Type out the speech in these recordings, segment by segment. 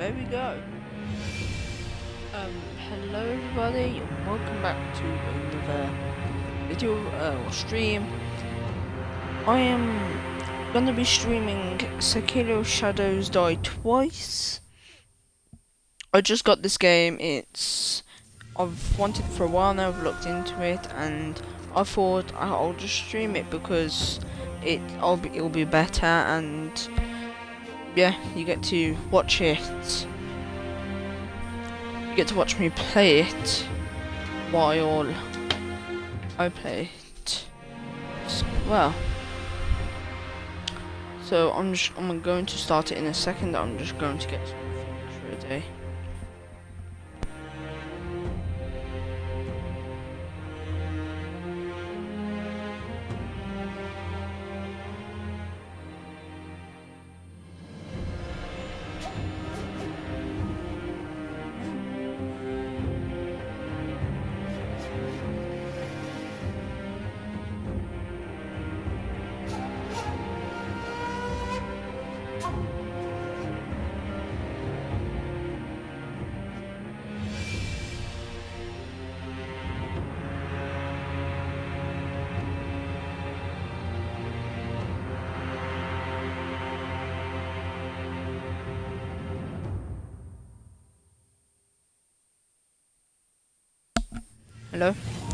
there we go. Um, hello everybody, welcome back to another video uh, or stream. I am gonna be streaming Sekiro Shadows Die Twice. I just got this game. It's I've wanted for a while now. I've looked into it, and I thought I'll just stream it because it I'll be it'll be better and yeah, you get to watch it. You get to watch me play it while I play it. Well, so I'm just I'm going to start it in a second. I'm just going to get some things ready. Hello?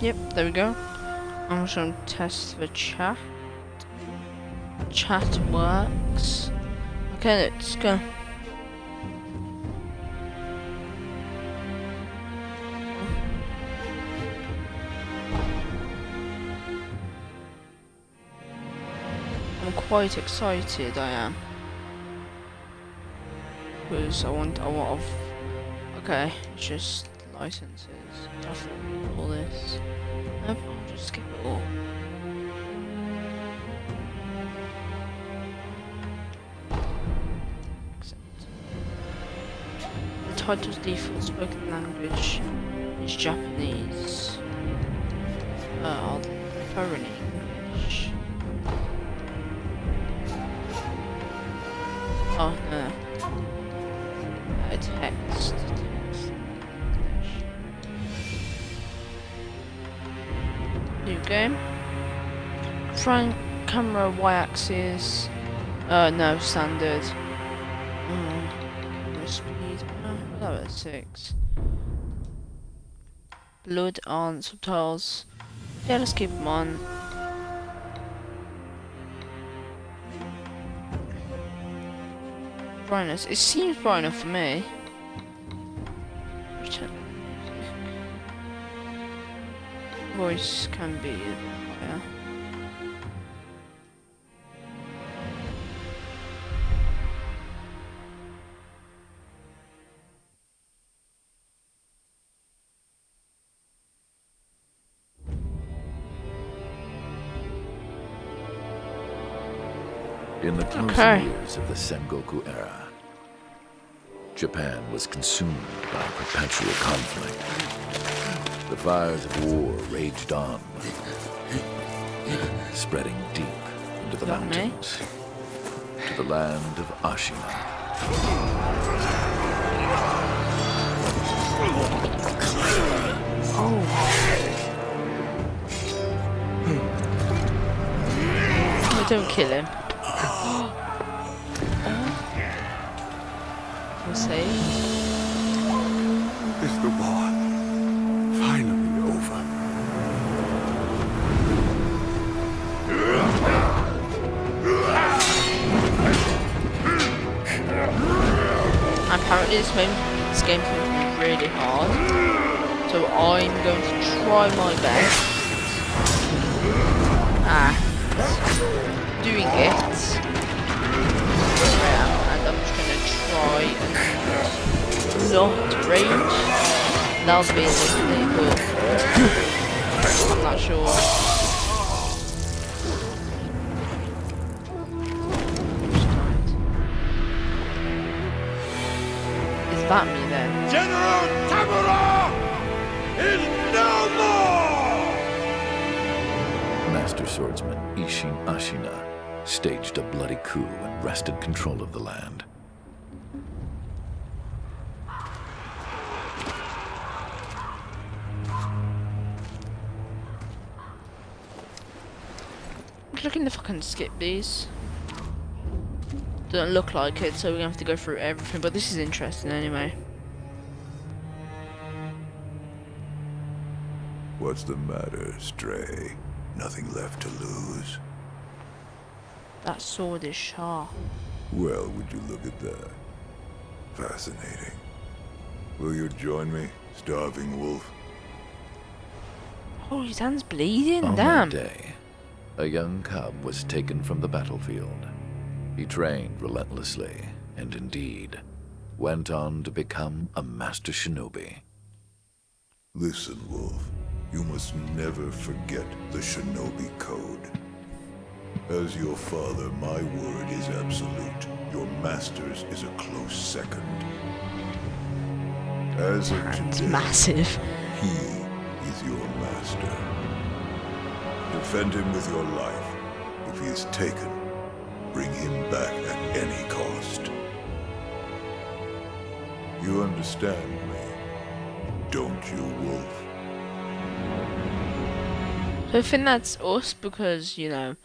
Yep, there we go. I'm just gonna test the chat. Chat works. Okay, let's go. I'm quite excited, I am. Because I want, I want, okay, just licenses. Definitely all this. I'll just skip it all. Accept. The title's default spoken language is Japanese. Uh, I'll prefer English. Oh, no. Game. Front camera y-axis. Uh, no, standard. Mm, speed. Uh, was six. Blood on subtitles. Yeah, let's keep them on. Brightness. It seems bright enough for me. Voice can be higher. In the closing Okay. years of the Sengoku era, Japan was consumed by perpetual conflict. The fires of war raged on, spreading deep into the That me? mountains, to the land of Ashina. Oh. oh, don't kill him. We'll see. Is the war Apparently this game, this game can be really hard. So I'm going to try my best. Ah. Doing it. Yeah, and I'm just gonna try and not rage. That'll be literally but I'm not sure. staged a bloody coup and wrested control of the land. looking if I can skip these. Doesn't look like it, so we're gonna have to go through everything, but this is interesting anyway. What's the matter, Stray? Nothing left to lose? That sword is sharp. Well, would you look at that? Fascinating. Will you join me, starving wolf? Oh, his hand's bleeding. On Damn. that day, a young cub was taken from the battlefield. He trained relentlessly, and indeed, went on to become a master shinobi. Listen, Wolf. You must never forget the Shinobi Code. As your father, my word is absolute. Your master's is a close second. As of Hand's today, massive. he is your master. Defend him with your life. If he is taken, bring him back at any cost. You understand me, don't you, Wolf? I think that's us because you know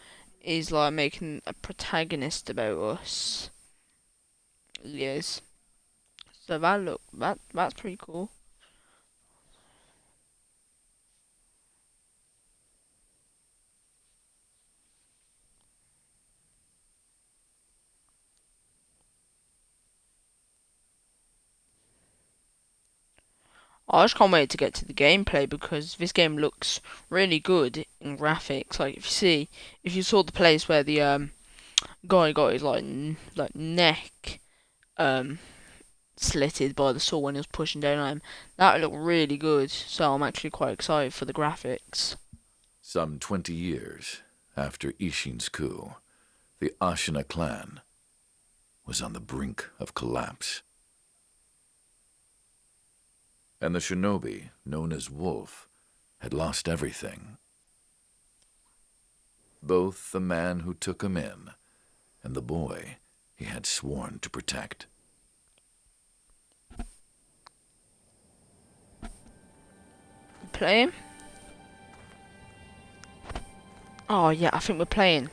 he's like making a protagonist about us. Yes. So that look that that's pretty cool. I just can't wait to get to the gameplay because this game looks really good in graphics. Like if you see, if you saw the place where the um guy got his like like neck um slitted by the saw when he was pushing down on him, that looked really good. So I'm actually quite excited for the graphics. Some 20 years after Ishin's coup, the Ashina clan was on the brink of collapse. And the shinobi, known as Wolf, had lost everything. Both the man who took him in and the boy he had sworn to protect. Playing? Oh yeah, I think we're playing.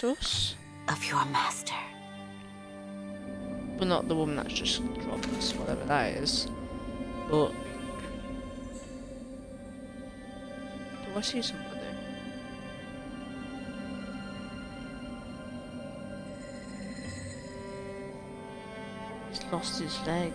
Assume sake that's us. of your master. But not the woman that's just dropped us, whatever that is. But do I see somebody? He's lost his leg.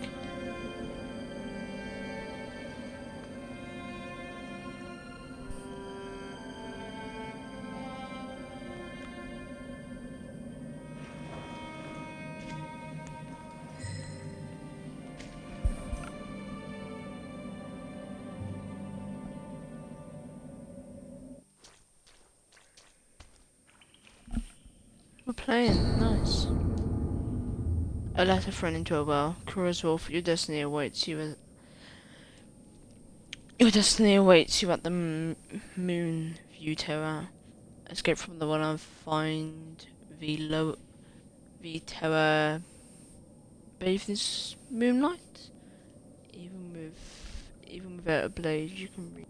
A letter thrown into a well. Kura's Wolf, your destiny awaits you at... Your destiny awaits you at the Moon View Tower. Escape from the one and find the low... The tower... Bathe this moonlight? Even with... Even without a blade, you can read...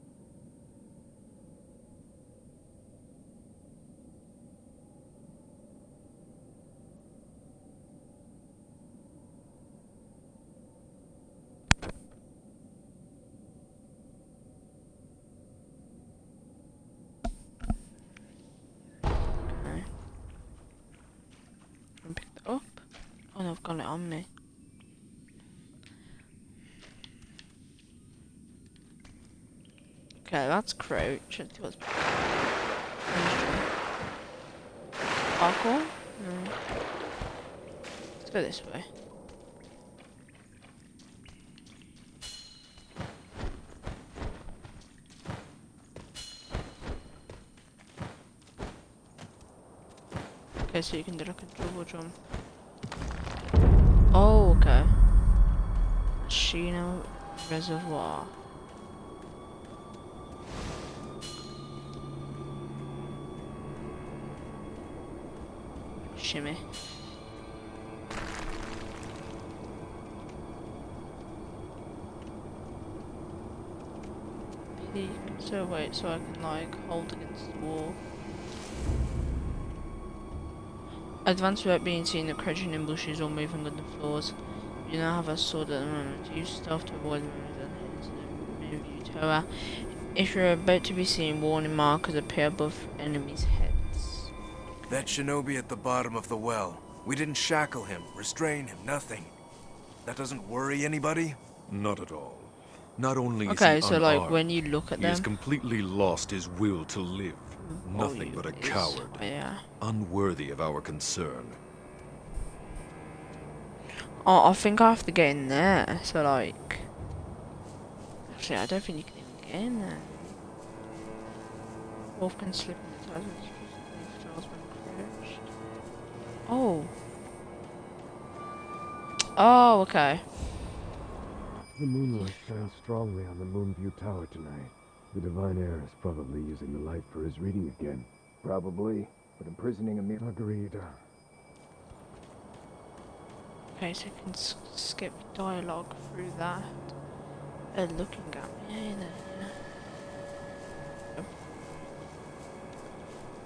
Okay. And pick that up. Oh no, I've got it on me. Okay, that's crouch. Let's see Parkour? No. Let's go this way. Okay, so you can do like a double jump. Oh, okay. Ashina Reservoir. Peek. So wait, so I can like hold against the wall. Advance without being seen, the crouching in bushes or moving on the floors. You now have a sword at the moment. Use stealth to avoid enemies and move you tower. If you're about to be seen, warning markers appear above enemies' heads. That shinobi at the bottom of the well. We didn't shackle him, restrain him, nothing. That doesn't worry anybody? Not at all. Not only is Okay, he so like when you look at he has them, completely lost his will to live. Oh, nothing oh, but a is- coward, Yeah. unworthy of our concern. Oh, I think I have to get in there. So like, actually, I don't think you can even get in there. Wolf can slip in the tires when it's Charles when crouched. Oh. Oh, okay. The moonlight shines strongly on the Moonview Tower tonight. The Divine Heir is probably using the light for his reading again. Probably, but imprisoning a mere... Agreed. Okay, so you can s skip dialogue through that. They're looking at me. Eh, there.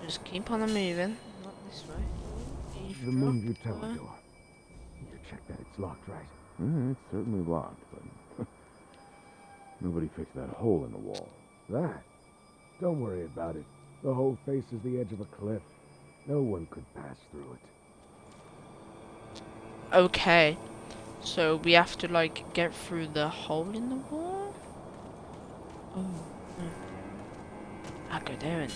Just keep on moving. Not this way. The Eavesdrop. Moonview Tower What? door. You check that it's locked, right? Mm, it's certainly locked, but nobody fixed that hole in the wall. That? Don't worry about it. The whole face is the edge of a cliff. No one could pass through it. Okay. So we have to like get through the hole in the wall? Oh. no. I'll go there and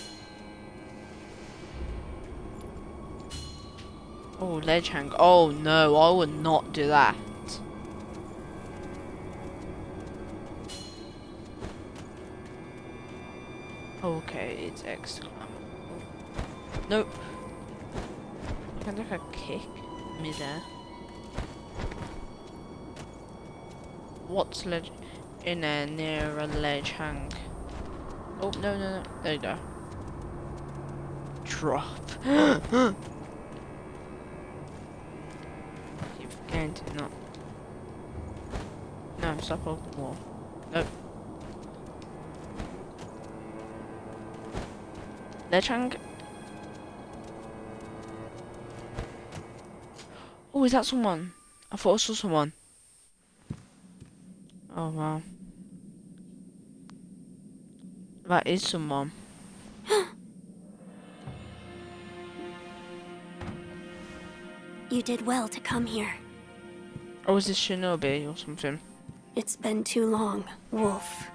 Oh, ledge hang. Oh no, I would not do that. Okay, it's extra. Nope. Can I like a kick midair? What's ledge in there near a ledge hang? Oh no no no! There you go. Drop. To not. No, stop off the wall. Nope. Ledge hang. Oh, is that someone? I thought I saw someone. Oh wow. That is someone. You did well to come here. Or was it Shinobi or something? It's been too long, Wolf.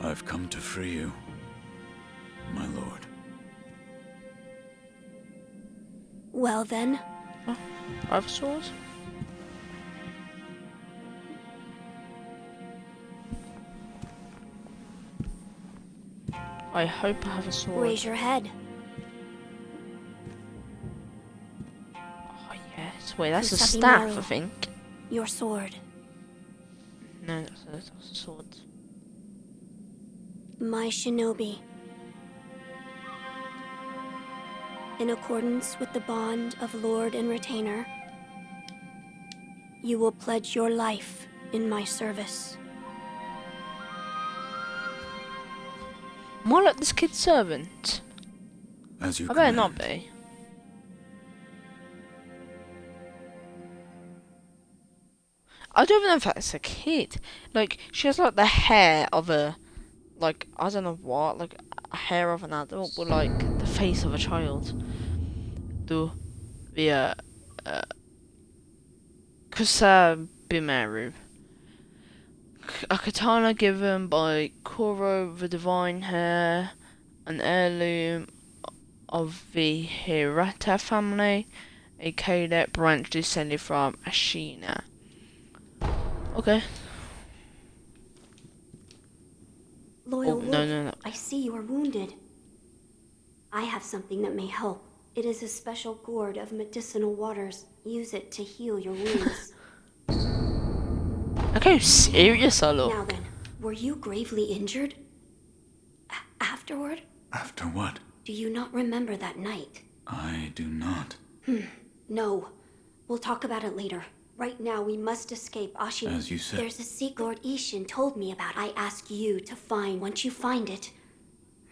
I've come to free you, my lord. Well then, oh, I have a sword. I hope I have a sword. raise your head. Yes. Wait, that's a Kusabi staff, I think. Your sword. No, that's a, that's a sword. My shinobi. In accordance with the bond of Lord and Retainer, you will pledge your life in my service. More like this kid's servant. As you I better command. not be. I don't even know if that's a kid. Like, she has like the hair of a, like, I don't know what, like, hair of an adult, but like, the face of a child. Do the, uh, uh, Kusabimaru. A katana given by Kuro the Divine Hair, an heirloom of the Hirata family, a cadet branch descended from Ashina. Okay. Loyal Oh, Wolf, no, no, no. I see you are wounded. I have something that may help. It is a special gourd of medicinal waters. Use it to heal your wounds. Look how serious I look. Now then, were you gravely injured? A- afterward? After what? Do you not remember that night? I do not. Hmm. No. We'll talk about it later. Right now, we must escape Ashina. As you said. There's a secret Lord Ishin told me about. I ask you to find. Once you find it,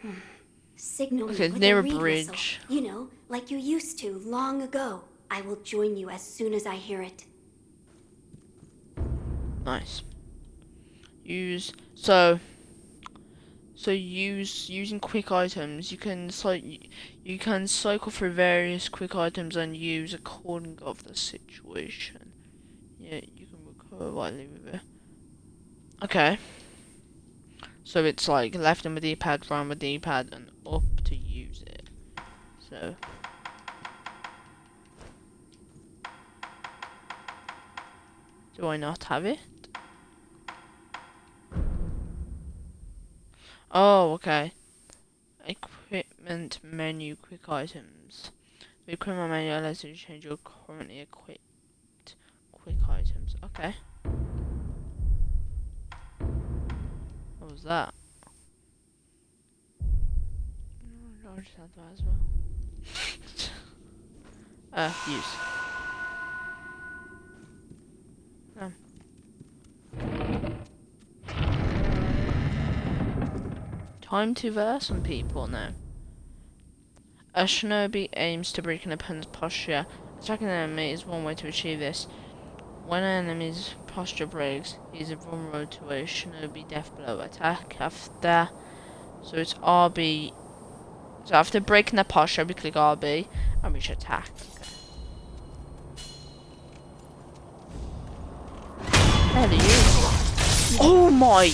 hmm, signal me with near a a reed whistle. bridge. You know, like you used to long ago. I will join you as soon as I hear it. Nice. Use so. So use using quick items. You can cy- you can cycle through various quick items and use according of the situation. Yeah, you can with it. Okay. So it's like left on the D-pad, right on the D-pad, and up to use it. So. Do I not have it? Oh, okay. Equipment menu, quick items. The equipment menu allows you to change your currently equipped quick items. Okay. What was that? Oh, I just had that as well. uh, use. Um. Time to verse some people now. A shinobi aims to break an opponent's posture. Attacking an enemy is one way to achieve this. When an enemy's posture breaks, he is vulnerable to a shinobi death blow attack after. So it's RB. So after breaking the posture, we click RB and we should attack. Okay. Hell you? Oh my!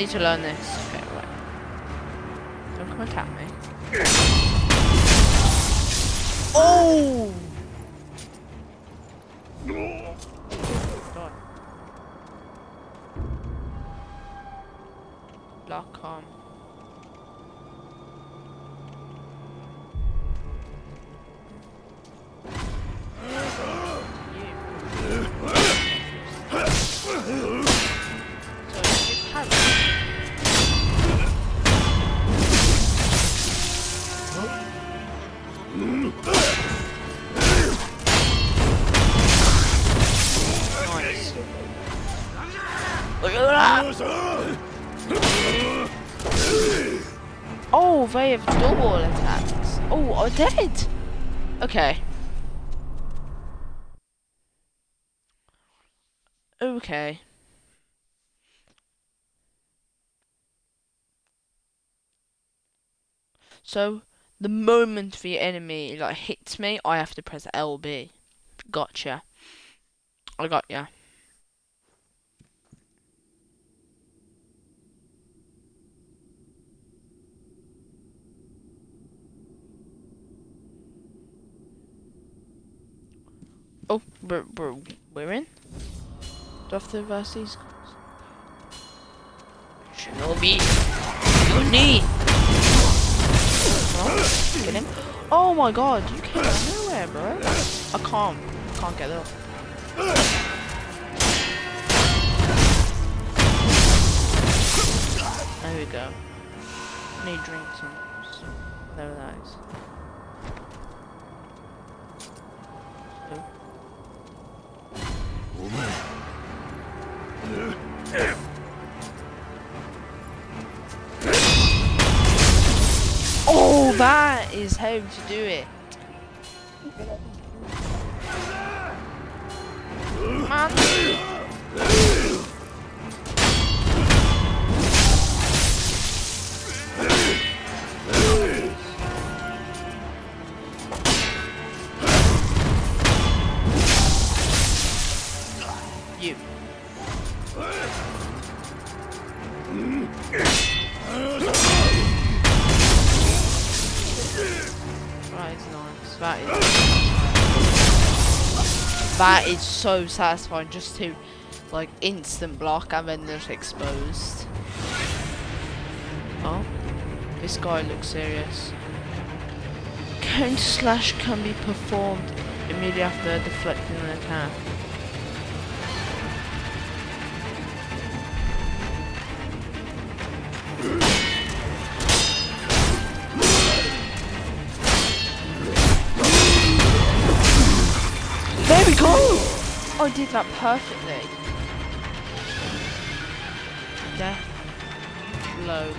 Need to learn this. Okay, right. Don't come attack me. Oh! Die. Lock on. Dead? Okay. Okay. So, the moment the enemy like hits me, I have to press LB. Gotcha. I got ya. Oh, we're, we're, we're in? Do I have to reverse these? Shinobi! Your knee! Oh, get him. Oh my god, you came out of nowhere, bro. I can't. Can't get up. There we go. Need drinks and whatever that is. So. Oh, that is how to do it. Man. That is. That is so satisfying just to, like, instant block and then just exposed. Oh, this guy looks serious. Counter slash can be performed immediately after deflecting an attack. I did that perfectly. Death blow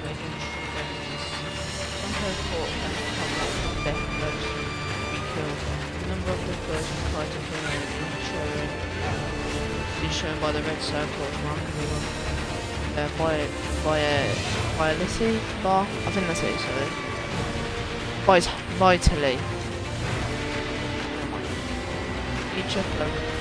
death blows killed. Number of the first try to kill is shown by the red circle marking uh, by by a vitality bar. I think that's it, sorry. Vit vitally. Each of them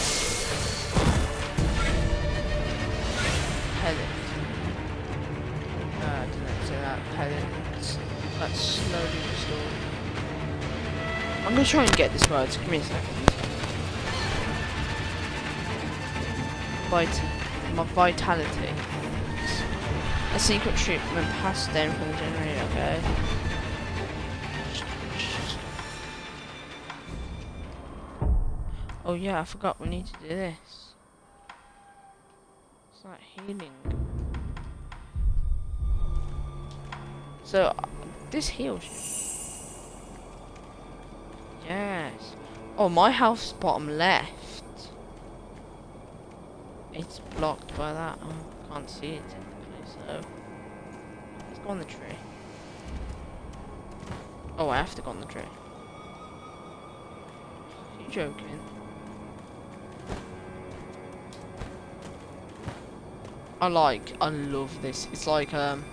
try and get this right. Give me a second. Vit my vitality. A secret treatment passed down from the generator, okay. Oh yeah, I forgot we need to do this. It's like healing. So, this heals you. Yes. Oh, my house bottom left. It's blocked by that. Oh, can't see it so... Let's go on the tree. Oh, I have to go on the tree. Are you joking? I like, I love this. It's like, um...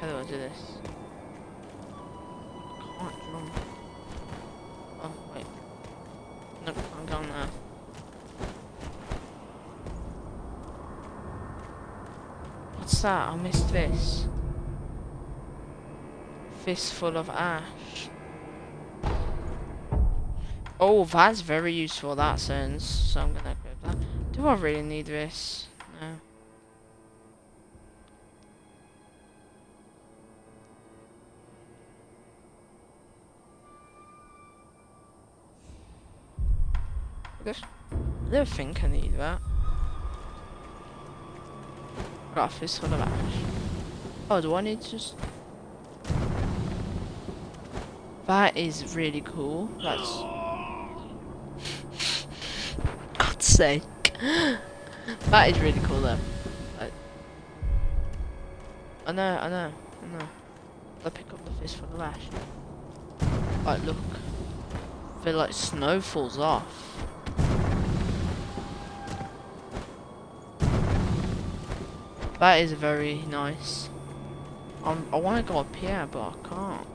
How do I do this? Can't jump. Oh, wait. Nope, I'm going there. What's that? I missed this. Fistful of ash. Oh, that's very useful, that sense. So I'm gonna equip that. Do I really need this? No. This, I don't think I need that. Got a fistful of ash. Oh, do I need to just... That is really cool. That's... God's sake. that is really cool though. I, know, I know, I know. I pick up the fistful the ash. Like, look. I feel like snow falls off. That is very nice. Um, I want to go up here, but I can't.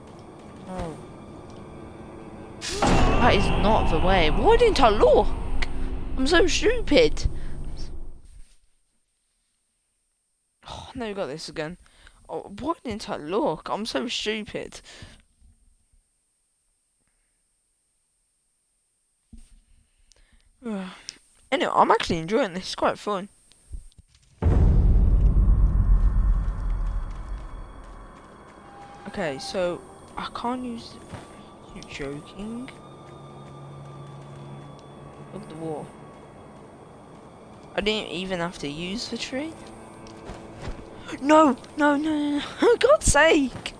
Oh. That is not the way. Why didn't I look? I'm so stupid. Oh, we got this again. Oh, why didn't I look? I'm so stupid. anyway, I'm actually enjoying this. It's quite fun. Okay, so I can't use. You're joking? Look at the wall. I didn't even have to use the tree. No, no, no, no, no. For God's sake!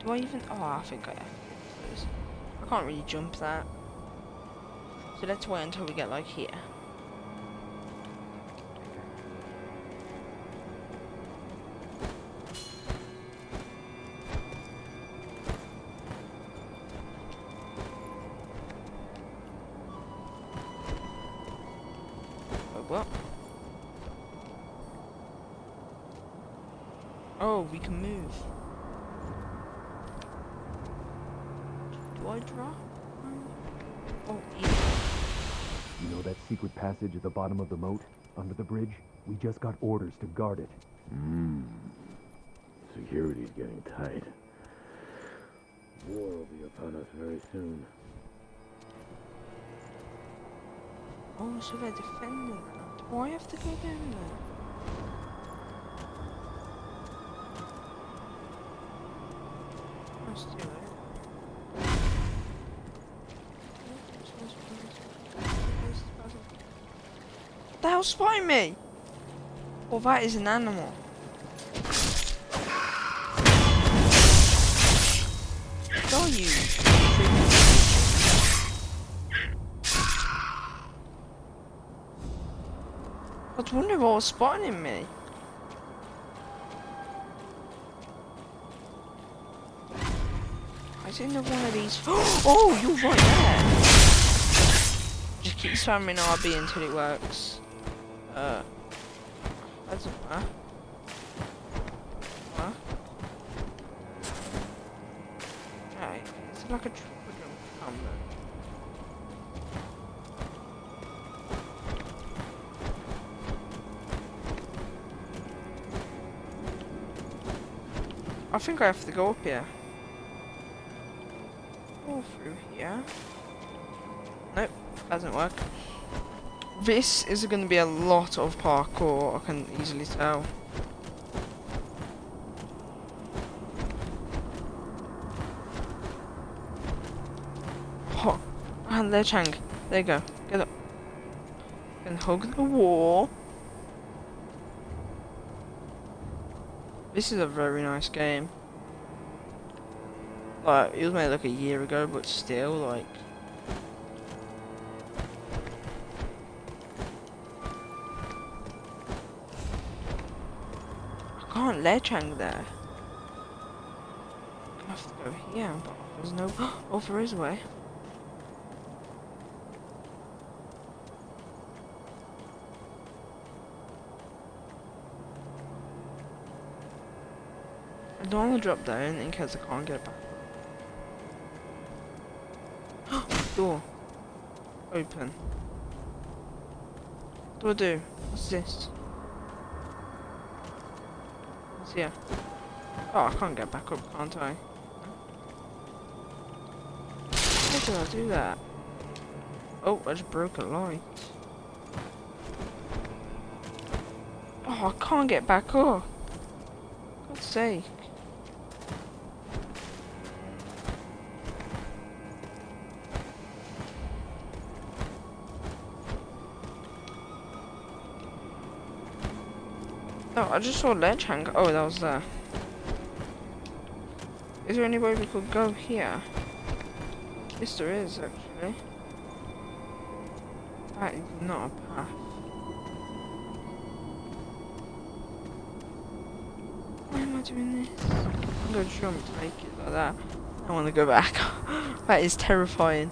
Do I even? Oh, I think I. I can't really jump that. So let's wait until we get like here. Oh, we can move. Do I drop? Oh, yeah. You know that secret passage at the bottom of the moat, under the bridge? We just got orders to guard it. Hmm. Security's getting tight. War will be upon us very soon. Oh, so they're defending that. Do I have to go down there? Spotting me? Well, that is an animal. Are you? I was wondering what was spotting me. I didn't know one of these. Oh, you're right there. Just keep spamming RB until it works. Uh, doesn't matter. Huh? Right, it's like a triple jump combo. I think I have to go up here. All through here. Nope, doesn't work. This is going to be a lot of parkour, I can easily tell. Oh, and there, Chang. There you go. Get up. And hug the wall. This is a very nice game. Like, it was made like a year ago, but still, like... I can't ledge hang there. I have to go here, but there's no... Oh, there is a way. I don't want to drop down in case I can't get back. Door. Open. What do I do? What's this? Here? Oh, I can't get back up, can't I? How did I do that? Oh, I just broke a light. Oh, I can't get back up. God's sake. I just saw ledge hang. Oh, that was there. Is there any way we could go here? Yes, there is, actually. That is not a path. Why am I doing this? I'm to jump to make it like that. I want to go back. that is terrifying.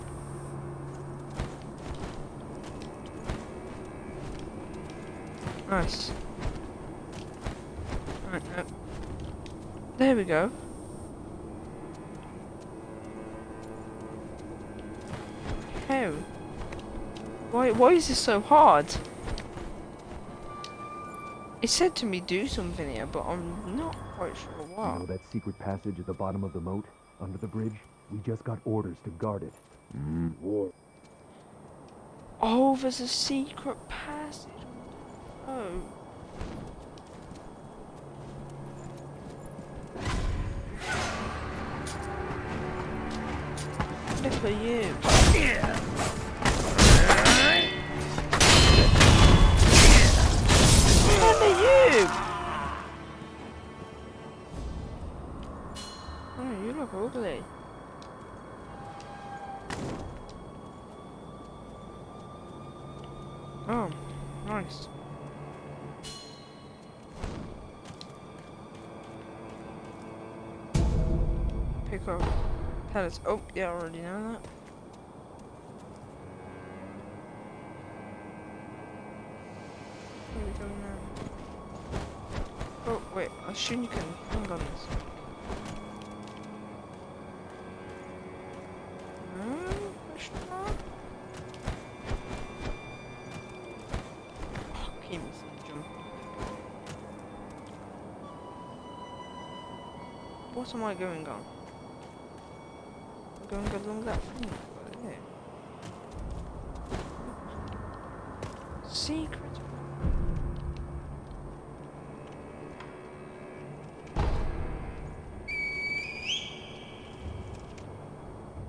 Nice. Right, no. There we go. How? Why, why is this so hard? It said to me do something here, but I'm not quite sure You what. know that secret passage at the bottom of the moat, under the bridge? We just got orders to guard it. Hmm. War. Oh, there's a secret passage. oh yeah I already know that. What are we doing oh, you can, wait a shuriken hang on this. What am I going on? Going along that thing. Secret.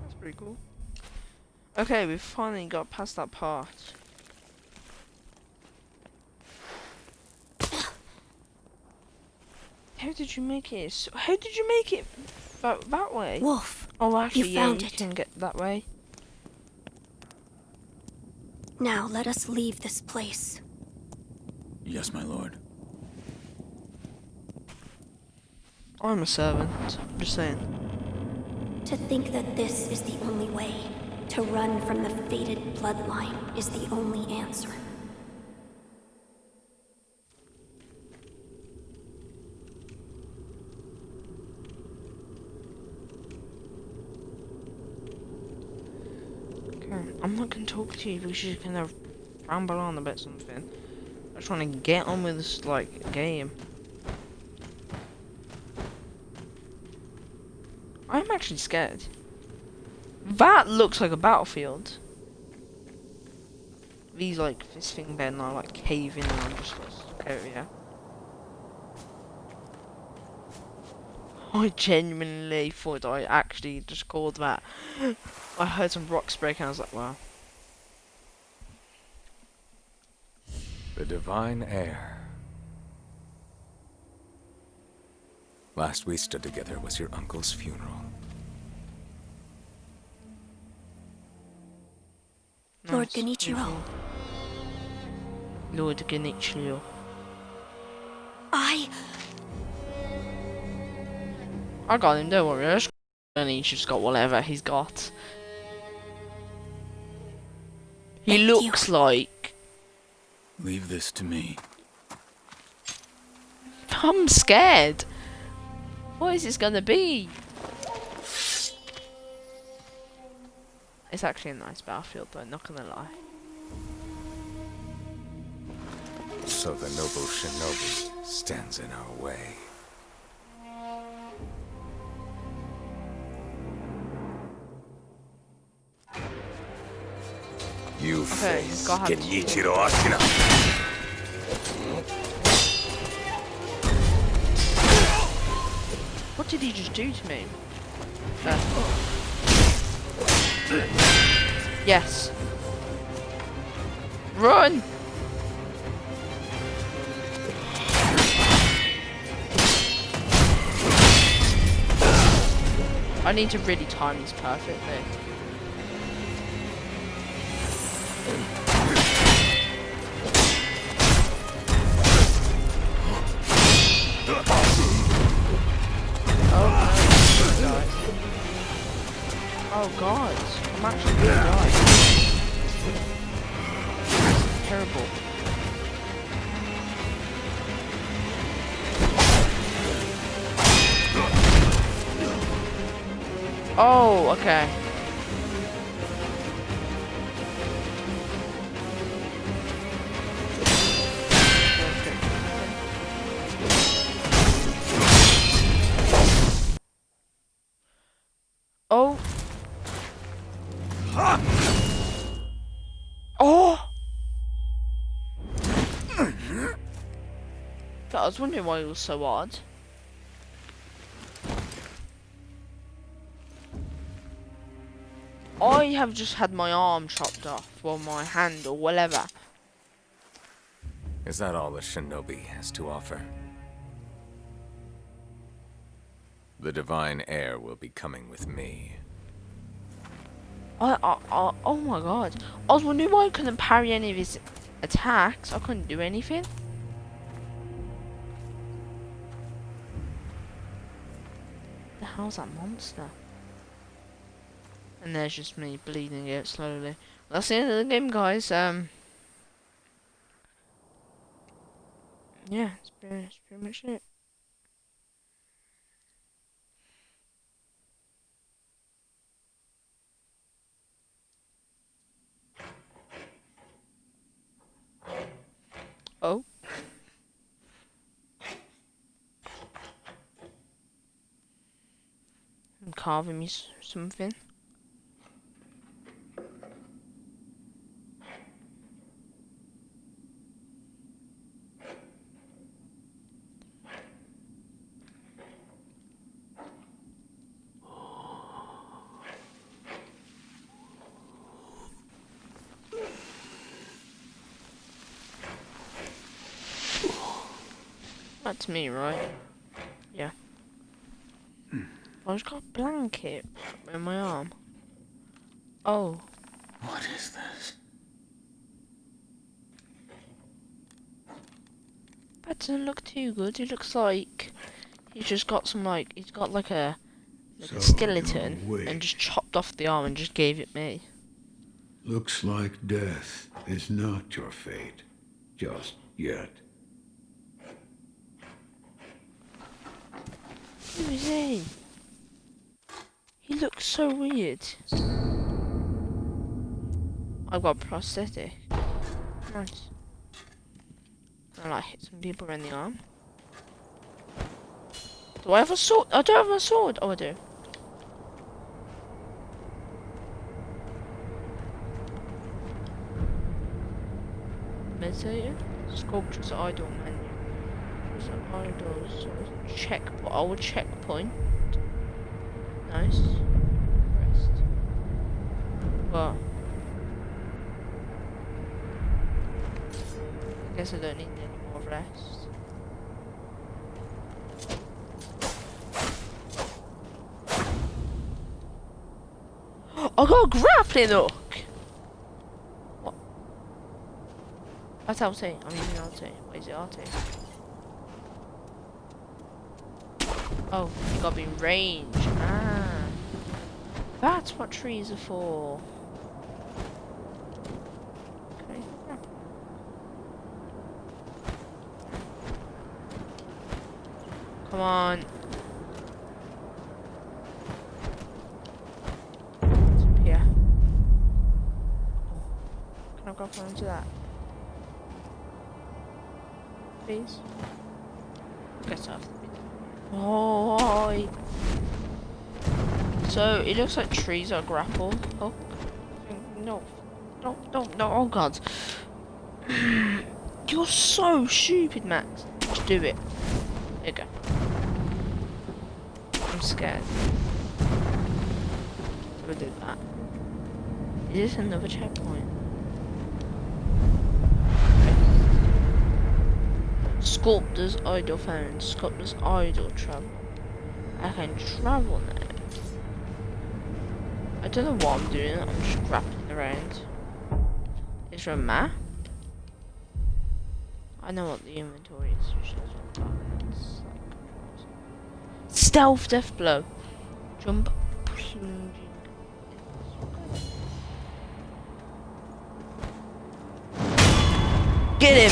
That's pretty cool. Okay, we finally got past that part. How did you make it? How did you make it that, that way? Wolf, Oh, actually, yeah, found you it. can get that way. now let us leave this place. Yes, my lord. I'm a servant. I'm just saying. To think that this is the only way, to run from the fated bloodline, is the only answer. Gonna talk to you. We should kind of ramble on about something. I just want to get on with this like game. I'm actually scared. That looks like a battlefield. These like this thing then are like caving and I'm just stuck out. I genuinely thought I actually just called that. I heard some rocks break and I was like, wow. The divine heir. Last we stood together was your uncle's funeral. Lord Nice, Genichiro. Lord Genichiro. I. I got him, don't worry. I just and he's just got whatever he's got. He Thank you. looks like Leave this to me. I'm scared. What is this gonna be? It's actually a nice battlefield though, not gonna lie. So the noble shinobi stands in our way. You Okay, face go ahead. Genichiro Ashina. What did he just do to me? Uh. Yes. Run! I need to really time this perfectly. Oh god, I'm actually gonna die. This is terrible. Oh, okay. Was wondering why it was so odd. I have just had my arm chopped off, or my hand, or whatever. Is that all the shinobi has to offer? The divine heir will be coming with me. I, I, I, oh my god. I was wondering why I couldn't parry any of his attacks. I couldn't do anything. How's that monster? And there's just me bleeding out slowly. That's the end of the game, guys. Um, yeah, that's pretty, that's pretty much it. Oh. Carving me something. That's me, right? Yeah. I just got a blanket in my arm. Oh. What is this? That doesn't look too good. It looks like he's just got some like he's got like a, like a skeleton and just chopped off the arm and just gave it me. Looks like death is not your fate. Just yet. Who is he? So weird. I've got a prosthetic. Nice. I like hit some people in the arm. Do I have a sword? I don't have a sword. Oh, I do. Meditator? Sculptor's idol menu. Sculptor's idols. Check. I checkpoint. Nice. Well. I guess I don't need any more rest. I got a grappling hook! What? That's LT. I'm using LT. What is it LT? Oh, you gotta be in range. Ah. That's what trees are for. Okay. yeah. Come on. Here. Can I go grab onto that? Please? Get off Oh. So it looks like trees are grapple. Oh no, no, no, no! Oh god, you're so stupid, Max. Just do it. There you go. I'm scared. I did that. Is this another checkpoint? Sculptor's idol found. Sculptor's idol travel. I can travel now. I don't know what I'm doing. I'm just grappling around. Is there a map? I know what the inventory is. which is what that is. Stealth death blow. Jump. Get him!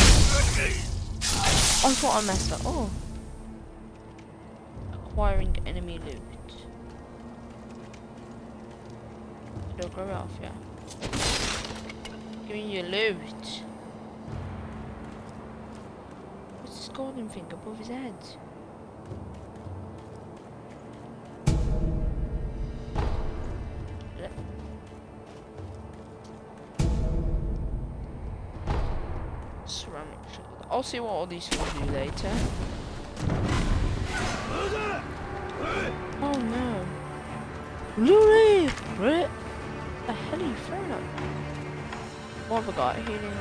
I thought I messed up. Oh. Acquiring enemy loot. Go off, yeah. Give me your loot. What's this golden thing above his head? See what all these things do later. Oh no. Lily! What the hell are you throwing me? What have I got? Healing.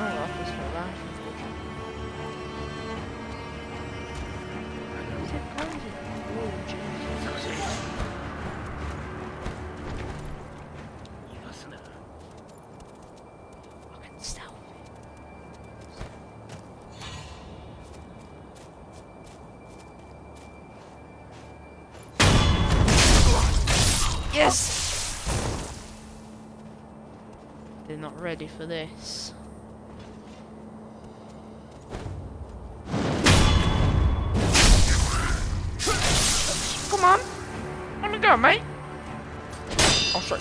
Oh, I just fell down. For this. Come on! Let me go, mate! Sorry.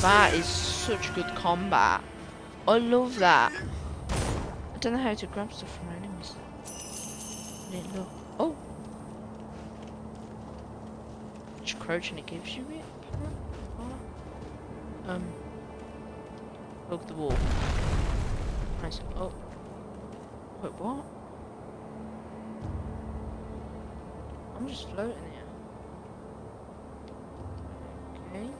That is such good combat. I love that. I don't know how to grab stuff from enemies. Didn't look. Oh. Just crouch and it gives you it. Um. Hug the wall. Nice. Oh. Wait, what? I'm just floating here. Okay.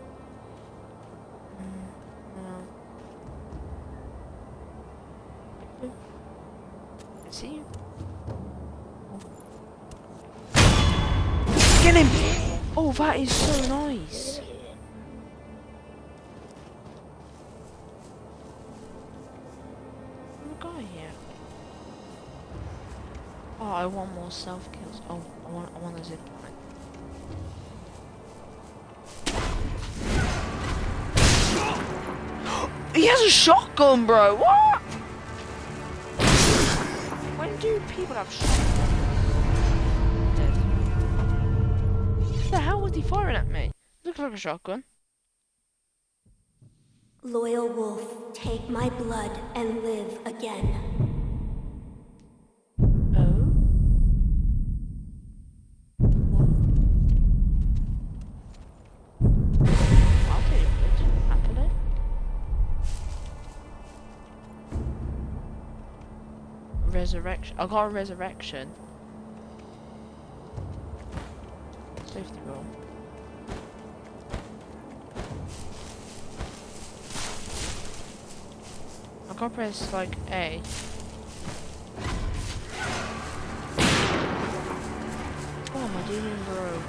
Oh, that is so nice. Here. Oh, I want more self kills. Oh, I want, I want a zip line. He has a shotgun, bro. What? When do people have shotguns? He firing at me? Looks like a shotgun. Loyal wolf, take my blood and live again. Oh. I'll take it. Happily. Resurrection. I got a resurrection. Gotta press like A. Oh my doing, bro?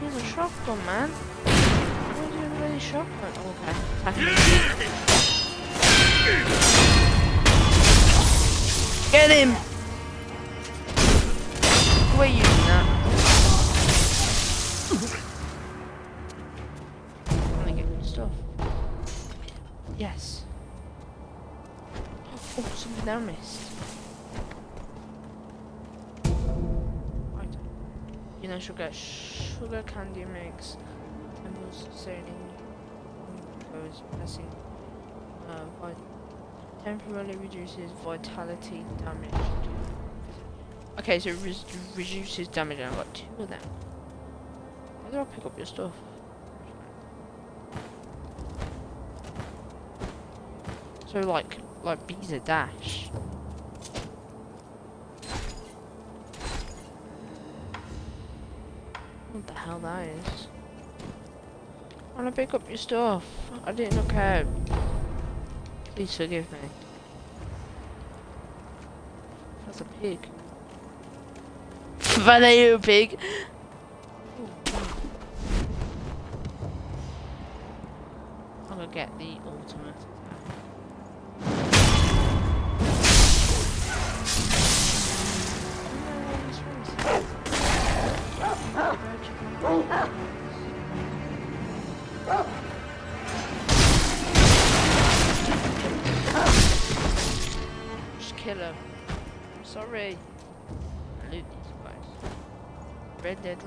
He's a shotgun, man. What are you doing with a shotgun? Oh, okay. Get him! We're using that. Missed. Right. You know, sugar, sugar candy mix. Temples sailing. Goes pressing. Uh, temporarily reduces vitality damage. Okay, so it re reduces damage, and I've got two of them. How do I pick up your stuff? So like, like bees a dash. What the hell that is? I wanna pick up your stuff. I didn't look out. Please forgive me. That's a pig. Valeu, pig. I'm gonna get the ultimate.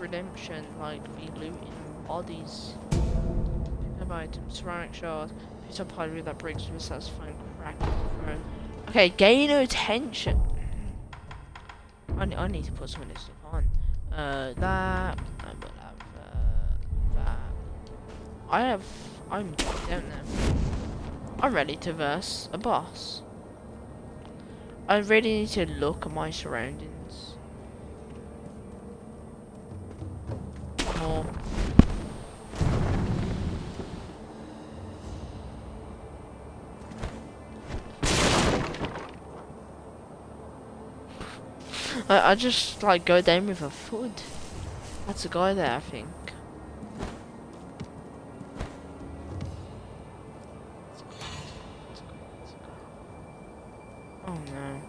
Redemption, like, be looting bodies. Have items, ceramic shards, piece of pottery that breaks with a satisfying crack. Okay, gain attention. I, I need to put some of this stuff on. Uh, that. I will have, uh, that. I have. I'm. don't know. I'm ready to verse a boss. I really need to look at my surroundings. I, just like go down with a foot. That's a guy there, I think. Oh no.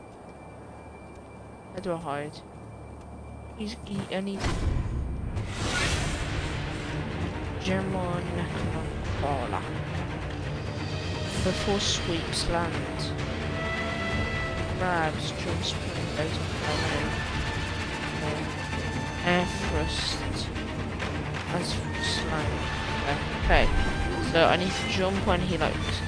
How do I hide? He's, he, I need to... German. Before sweeps land. Crabs jumps Air thrust as slang. Okay. So I need to jump when he likes.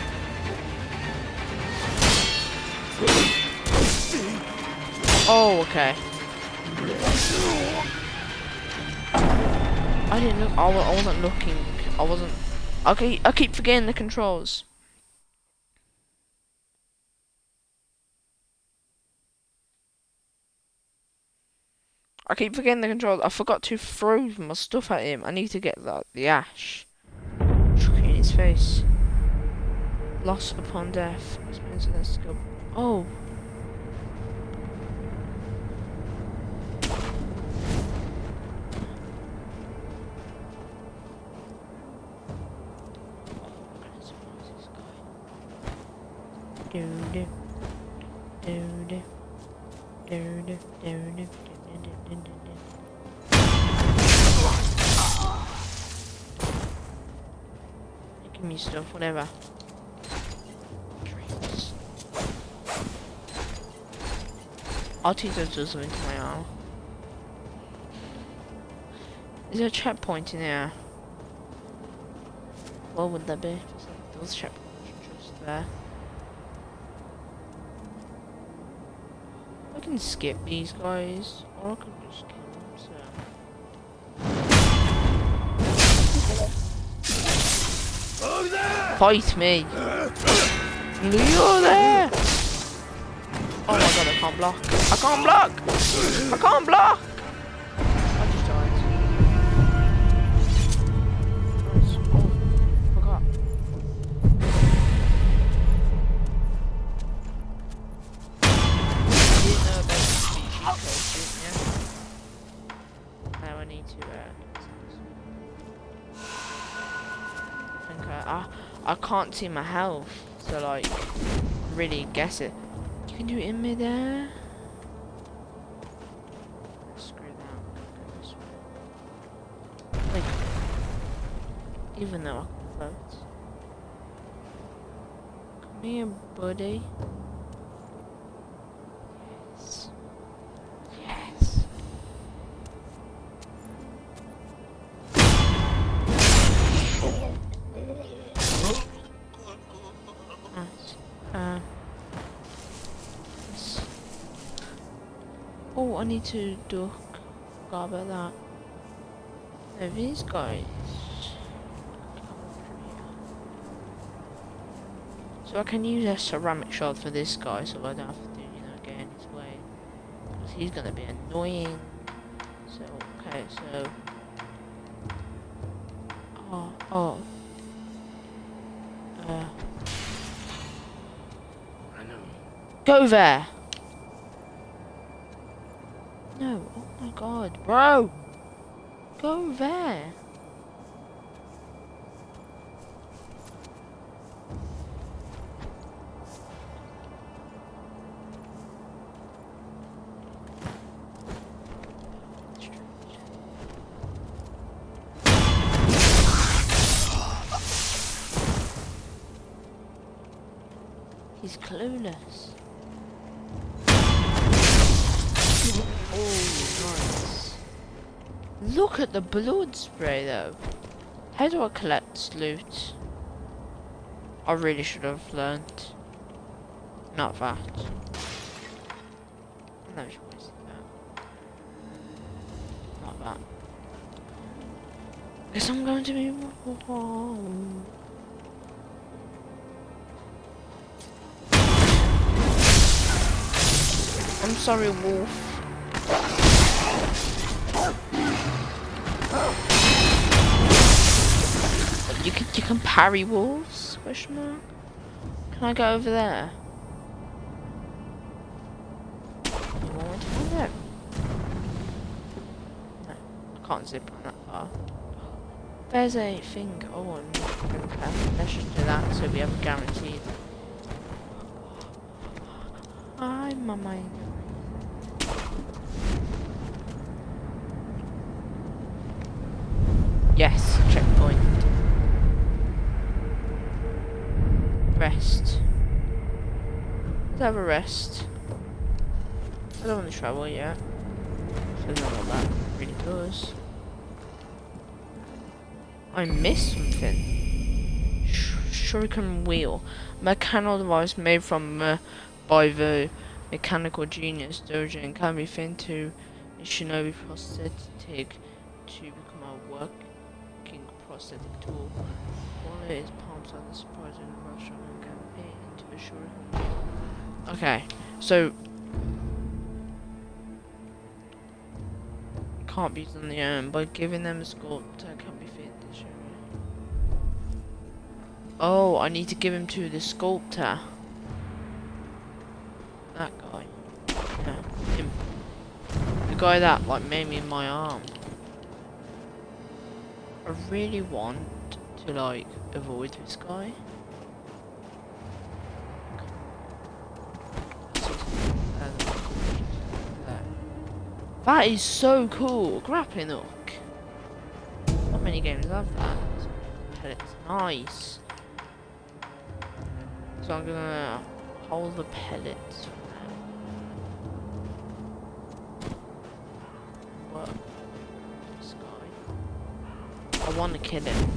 Oh, okay. I didn't look. I wasn't looking. I wasn't. Okay, I keep forgetting the controls. I keep forgetting the controls. I forgot to throw my stuff at him. I need to get that the ash. Chuck in his face. Loss upon death. Oh. Do do do do do do do do. Me stuff, whatever. I'll take those just into my arm. Is there a checkpoint in there? What would that be? Those checkpoints just there. I can skip these guys, or I can just kill Fight me! Leo there! Oh my god, I can't block. I can't block! I can't block! Can't see my health, so like, really guess it. You can do it in midair. Screw that. Like, even though I can float. Come here, buddy. Need to duck. Forgot about that. Now these guys. So I can use a ceramic shard for this guy, so I don't have to, you know, get in his way. Because he's gonna be annoying. So, okay, so. Oh, oh. Uh. Go there! Oh my god, bro! Go there! The blood spray though. How do I collect loot? I really should have learnt. Not that. No, that. Not that. Guess I'm going to be wrong. I'm sorry, Wolf. You can you can parry wolves? Question mark. Can I go over there? No, I can't zip on that far. There's a thing. Oh, I'm. Let's just do that so we have a guaranteed. Hi, my. Yes, checkpoint. Rest. Let's have a rest. I don't want to travel yet. I don't know what that really does. I missed something. Sh shuriken wheel. Mechanical device made from uh, by the mechanical genius Dojun can be fitted to a shinobi prosthetic to become a working prosthetic tool. While it is palm size, the surprising and can fit into a shuriken wheel. Okay, so can't be used on the um, own, but giving them a sculptor can be fit this area. Oh, I need to give him to the sculptor. That guy. Yeah, him. The guy that like made me my arm. I really want to like avoid this guy. That is so cool. Grappling hook. Not many games have that. Pellets. Nice. So I'm gonna hold the pellets What? This guy. I want to kill him.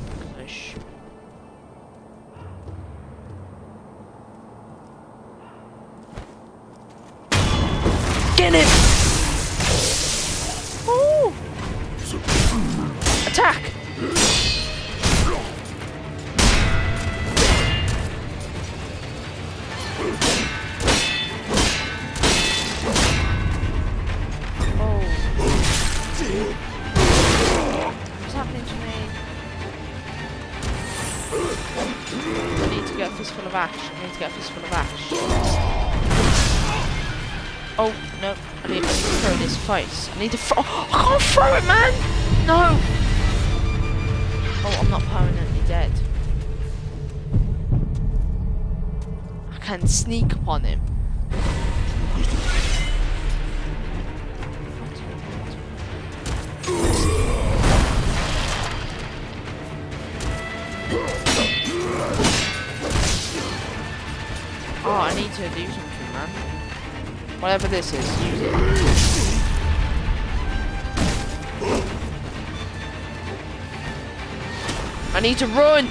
I need to throw- I can't throw it, man! No! Oh, I'm not permanently dead. I can sneak upon him. Oh, I need to do something, man. Whatever this is, need to run!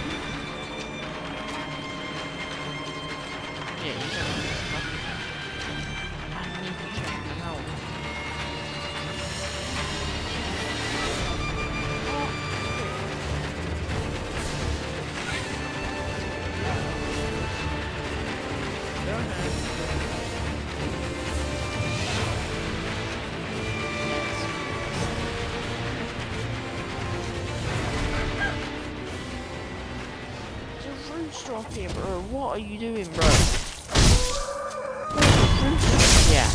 Here, bro. What are you doing, bro? Yeah.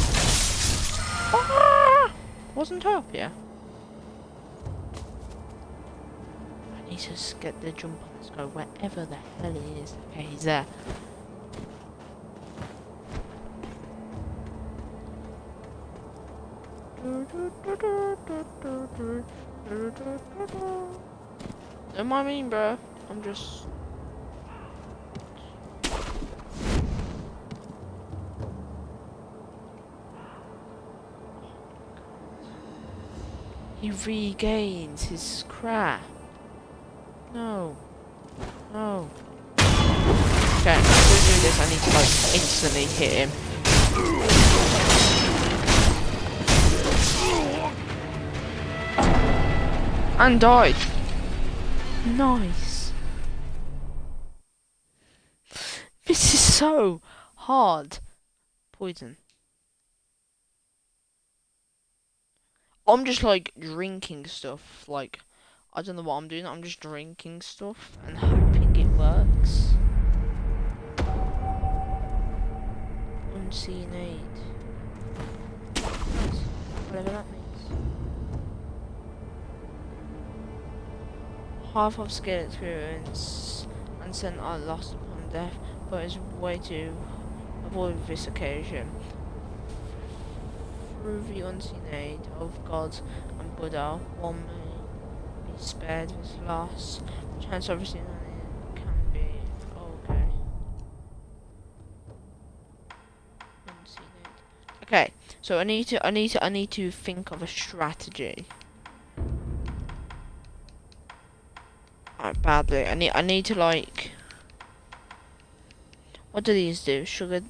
Ah! Wasn't up, yeah. I need to get the jump on this guy wherever the hell he is. Okay, he's there. Don't mind me, bro. I'm just He regains his crap. No. No. Okay, gonna do this. I need to like instantly hit him. And died. Nice. This is so hard. Poison. I'm just like drinking stuff. Like, I don't know what I'm doing. I'm just drinking stuff and hoping it works. Unseen aid. Whatever that means. Half of skill experience and Sen are lost upon death, but it's way to avoid this occasion unseen aid of God and Buddha, one may be spared this loss. Chance obviously can be okay. Okay, so I need to I need to I need to think of a strategy. Alright, badly. I need I need to like what do these do? Sugar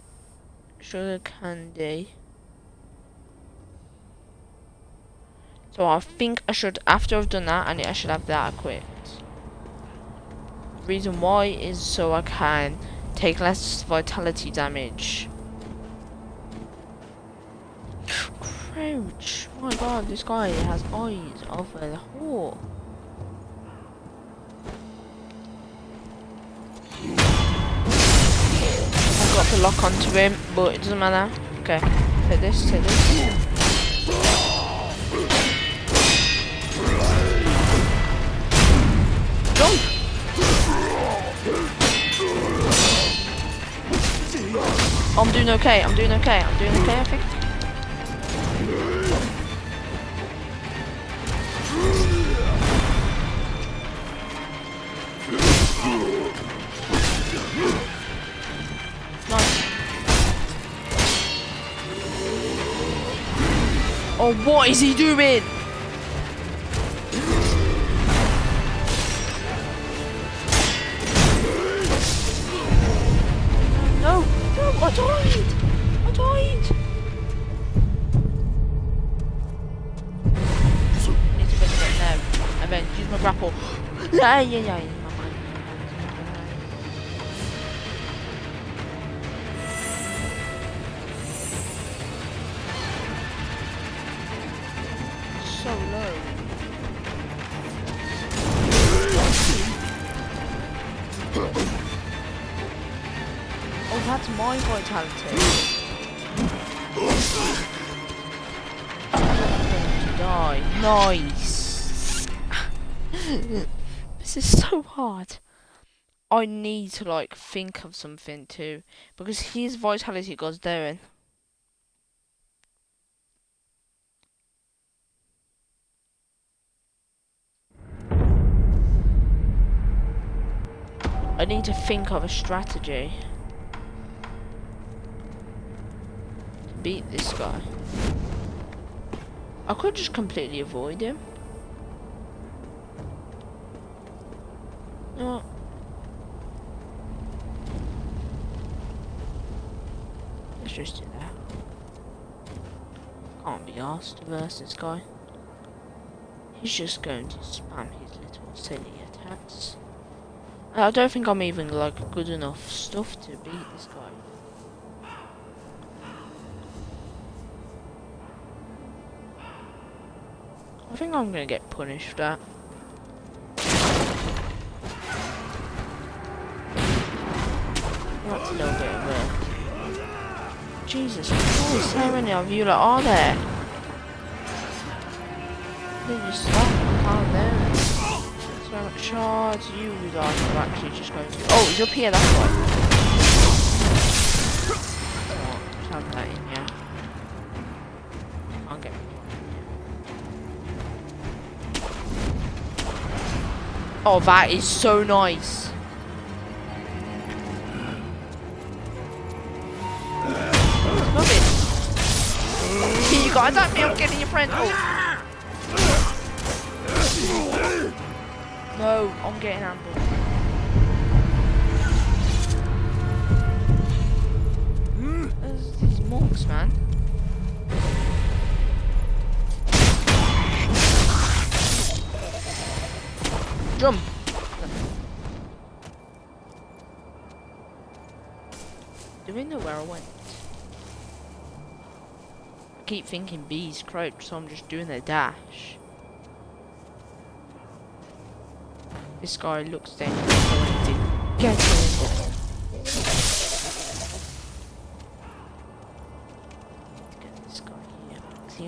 sugar candy. So I think I should after I've done that I I should have that equipped. Reason why is so I can take less vitality damage. Crouch. My god, this guy has eyes over the hole. I've got to lock onto him, but it doesn't matter. Okay, take this, take this. Jump! I'm doing okay, I'm doing okay, I'm doing okay, I think. Nice. Oh, what is he doing? Yeah, yeah, yeah. yeah, my I need to like think of something too because his vitality goes down. I need to think of a strategy to beat this guy. I could just completely avoid him. No. Just do that. Can't be asked verse this guy. He's just going to spam his little silly attacks. I don't think I'm even like good enough stuff to beat this guy. I think I'm gonna get punished for that. That's. Jesus Christ, how many of you are there? They just stop, down. So much charge, you guys are actually just going to... Oh, he's up here, that's why. Oh, that in, yeah. Can't Oh, that is so nice. I'm getting your friend. Oh. No, I'm getting ambushed. These monks, man. Jump. Do we know where I went? Keep thinking bees crouch, so I'm just doing a dash. This guy looks dangerous, so I get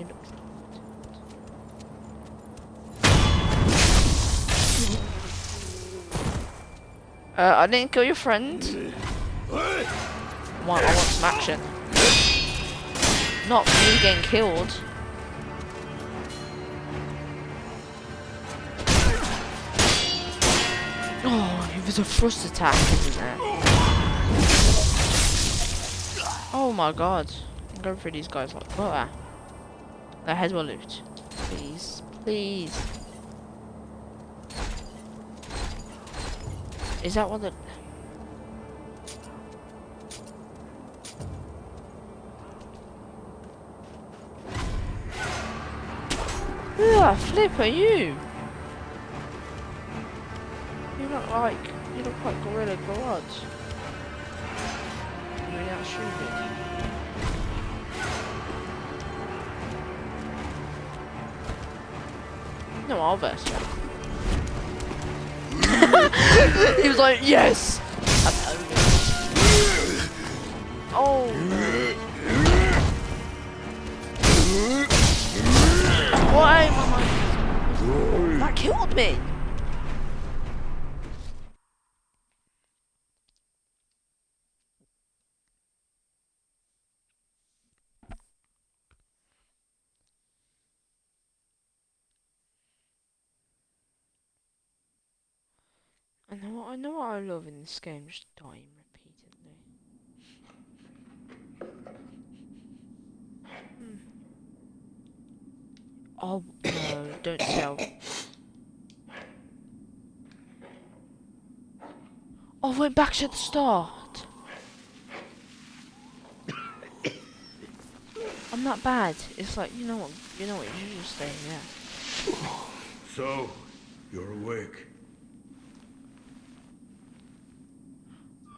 looks Uh, I didn't kill your friend. Want, I want some action. Not me getting killed. Oh, it was a thrust attack, isn't it? Oh my god. I'm going through these guys like butter. Their heads will loot. Please, please. Is that what the... Flip are you? You look like you look like Gorilla Garage. You're not stupid. No, I'll verse he was like, yes! Oh. Why am I? That killed me. I know what I know what I love in this game, just dying repeatedly. Hmm. Oh no, don't tell. Oh, I went back to the start. I'm not bad. It's like you know what you know what you just stay yeah. So, you're awake.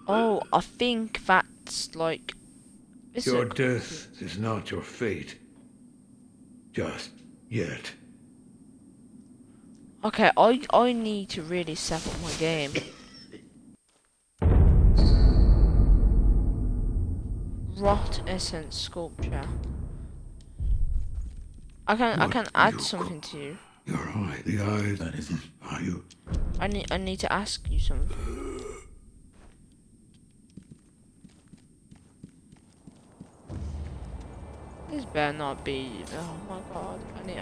Oh, I think that's like. Your death is not your fate. Just yet. Okay, I I need to really step up my game. Rot essence sculpture. I can I can add something to you. Your eye, the eyes. That isn't. Are you? I need I need to ask you something. Uh, This better not be. Oh my god! I need.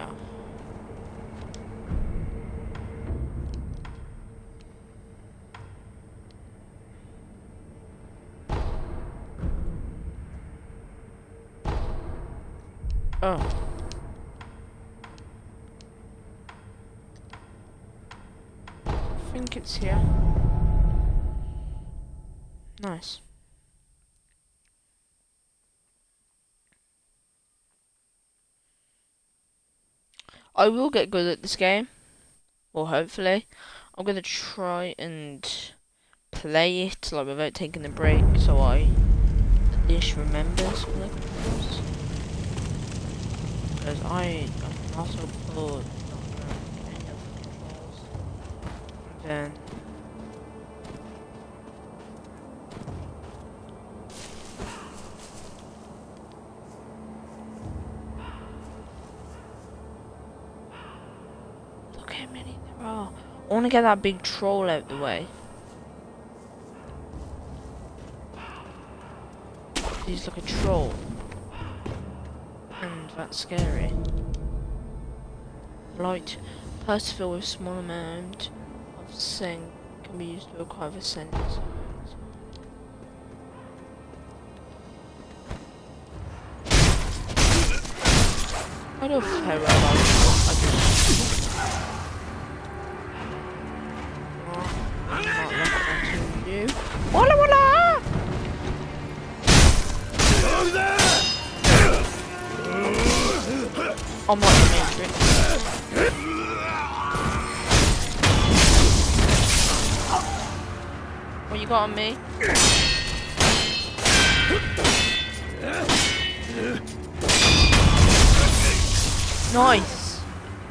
Oh. I think it's here. Nice. I will get good at this game. Or hopefully. I'm gonna try and play it like without taking a break so I at least remember some of. Because I I'm not so good not any of the controls. And then want to get that big troll out the way. He's like a troll. And that's scary. Light persevere with small amount of Sen can be used to acquire the sense. I don't care about Not the main trick. What you got on me? Nice!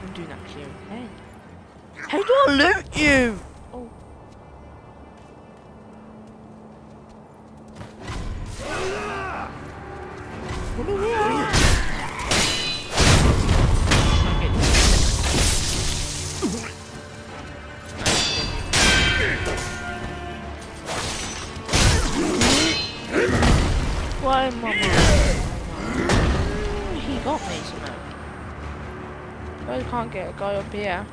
I'm doing actually okay. How do I loot you? Here.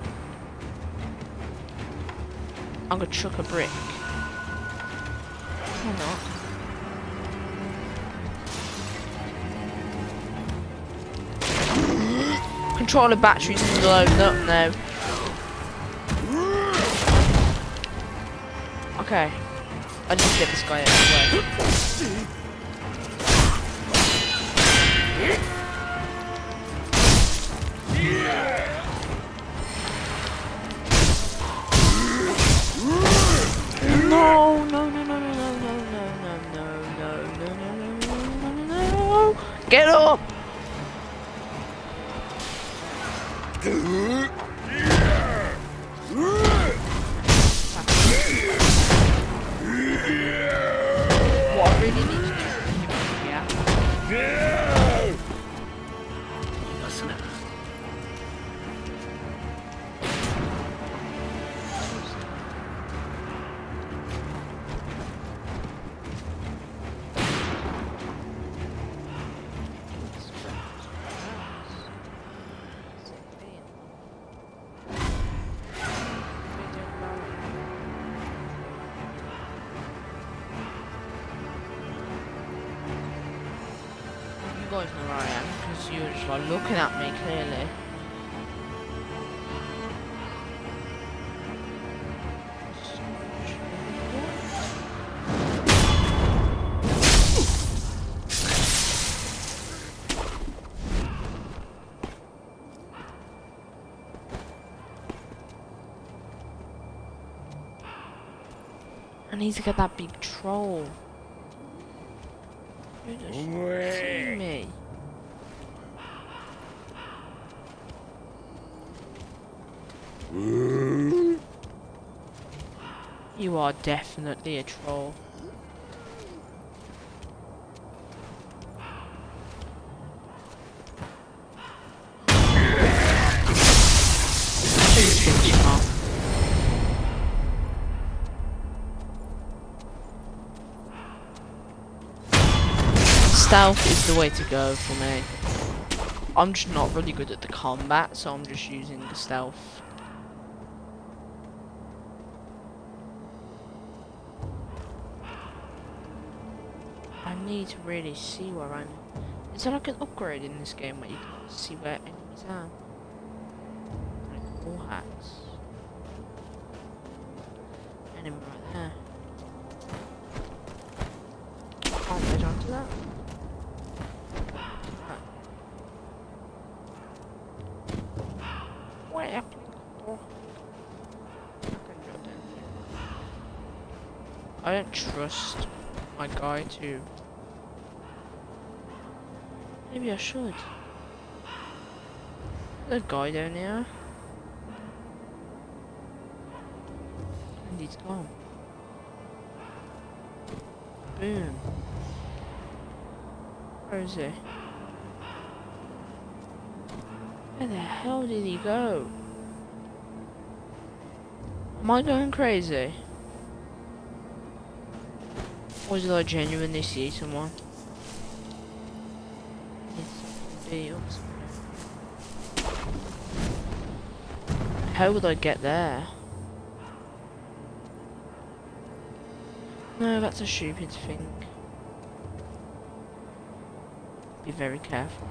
I'm gonna chuck a brick. Or not. Controller batteries loading up now. Okay. I need to get this guy out of the way. already I need to get that big troll. You're just kidding me. You are definitely a troll. Stealth is the way to go for me. I'm just not really good at the combat, so I'm just using the stealth. I need to really see where I'm. Is there like an upgrade in this game where you can see where enemies are? Like all hats. Enemy right there. Can't ledge onto that. Where? Oh. I don't trust my guy to. Maybe I should. A guy down there. And he's gone. Boom. Where is he? Where the hell did he go? Am I going crazy? Did I genuinely see someone? How would I get there? No, that's a stupid thing. Be very careful.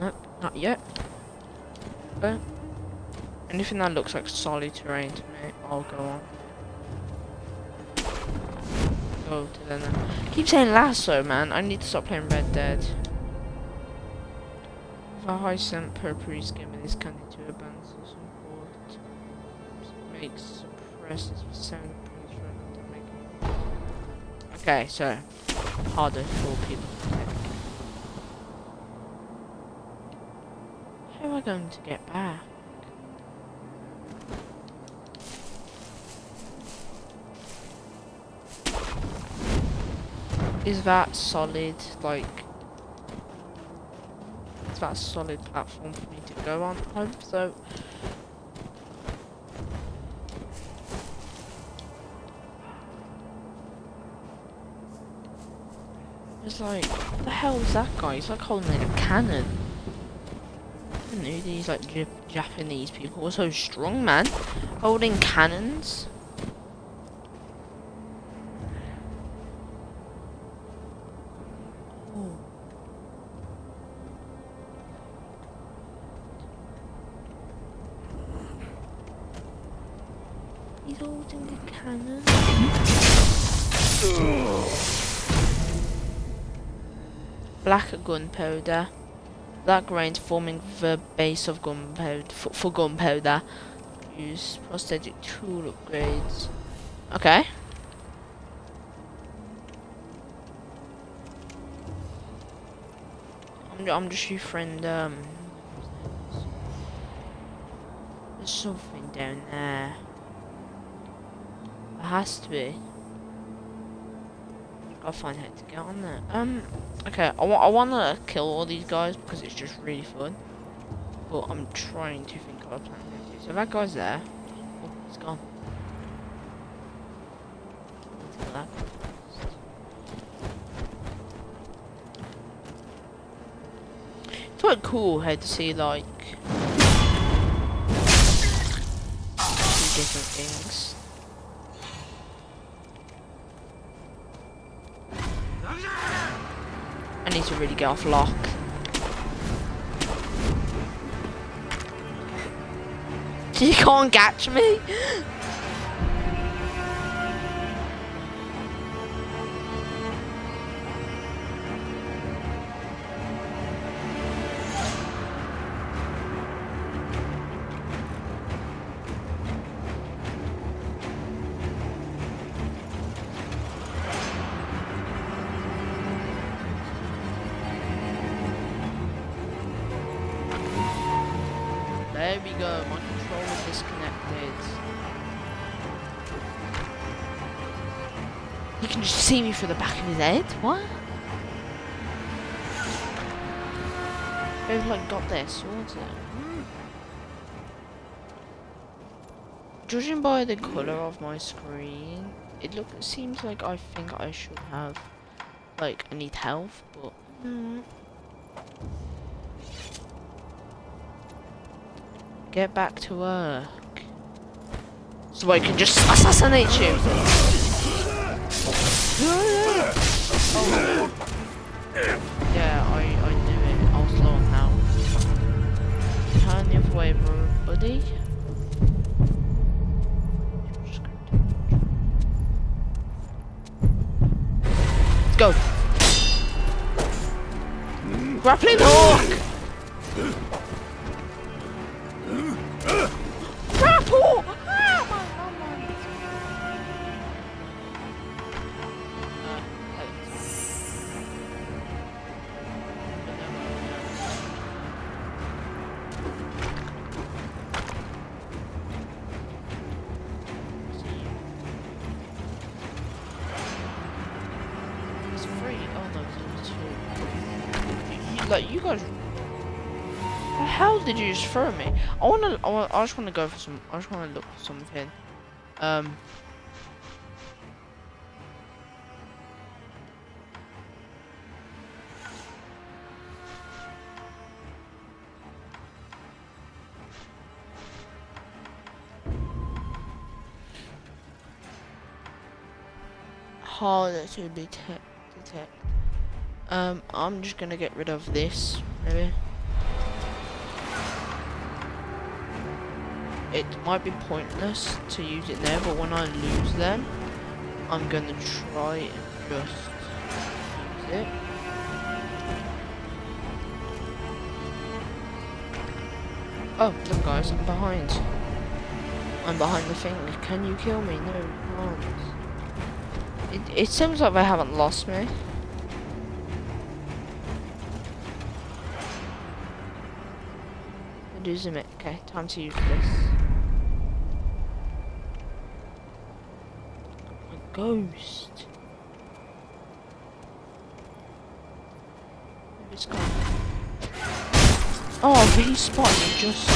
Nope, not yet. But anything that looks like solid terrain to me, I'll go on. Go to the now. Keep saying lasso, man. I need to stop playing Red Dead. A high scent purple skin with this candy to a band of support makes suppresses the sound Okay, so harder for people to take. How am I going to get Is that solid, like... Is that a solid platform for me to go on? I hope so. It's like, what the hell is that guy? He's like holding a cannon. I know these like Jap Japanese people were so strong, man. Holding cannons. Gunpowder. Black grains forming the base of gunpowder for, for gunpowder. Use prosthetic tool upgrades. Okay. I'm, I'm just your friend. Um, there's something down there. It has to be. I'll find how to get on there. Um, okay, I, wa I want to kill all these guys because it's just really fun. But I'm trying to think of a plan. So that guy's there. Oh, he's gone. It's quite cool how to see like two different things. I need to really get off lock. You can't catch me. Through the back of his head? What? They've like got their swords out. Hmm. Judging by the colour of my screen, it look it seems like I think I should have like I need health, but mm. Get back to work. So I can just assassinate you. Yeah, I, I knew it. I was health. Turn your way, buddy. Let's go. Grappling hook! Like you guys. The hell did you just throw me? I wanna. I, wanna, I just wanna go for some. I just wanna look for something. Um. harder to detect. detect. Um, I'm just gonna get rid of this, maybe. It might be pointless to use it there, but when I lose them, I'm gonna try and just use it. Oh, look guys, I'm behind. I'm behind the thing. Can you kill me? No, can't. It, it seems like they haven't lost me. Losing it. Okay, time to use this. A ghost. This guy. Oh, he spotted me just.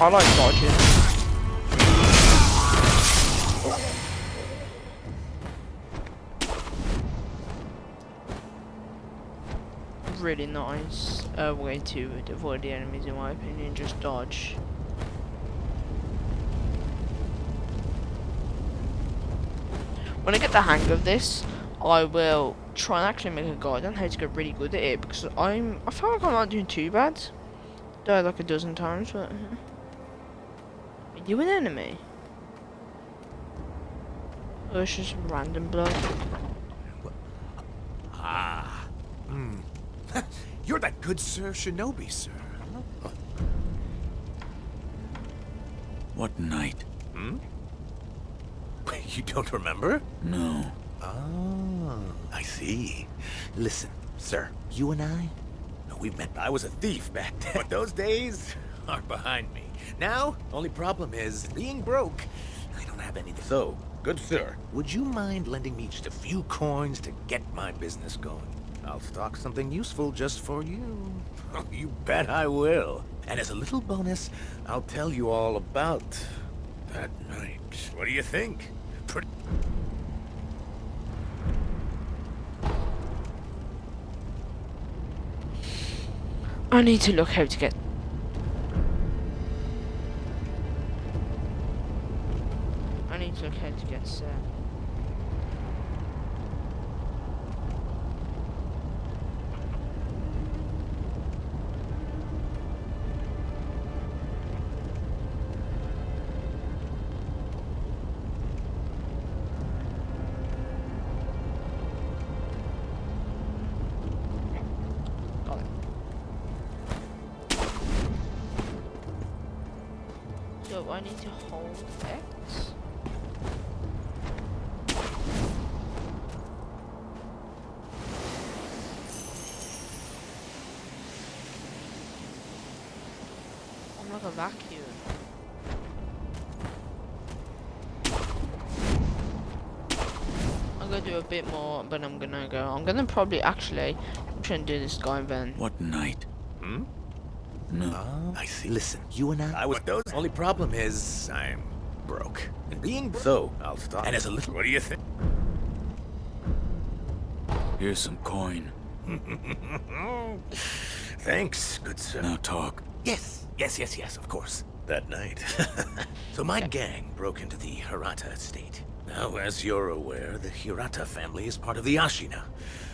I like dodging. Really nice uh, way to avoid the enemies in my opinion, just dodge. When I get the hang of this, I will try and actually make a guide on how to get really good at it because I'm I feel like I'm not doing too bad. Died like a dozen times, but are you an enemy? Or it's just random blood. Ah. Hmm. You're that good Sir Shinobi, sir. What night? Hmm? You don't remember? No. Oh, I see. Listen, sir, you and I, we met. I was a thief back then, but those days are behind me. Now, only problem is, being broke, I don't have anything. So, good sir, would you mind lending me just a few coins to get my business going? I'll stock something useful just for you. you bet I will. And as a little bonus, I'll tell you all about that night. What do you think? Pretty... I need to look how to get I need to look how to get set. But I'm gonna go. I'm gonna probably actually. I'm trying to do this guy then. What night? Hmm? No. Oh, I see. Listen, you and I, I was those. Only problem is, I'm broke. And being bro so, I'll stop. And as a little, what do you think? Here's some coin. Thanks, good sir. Now talk. Yes, yes, yes, yes, of course. That night. so my gang broke into the Hirata estate. Now, as you're aware, the Hirata family is part of the Ashina.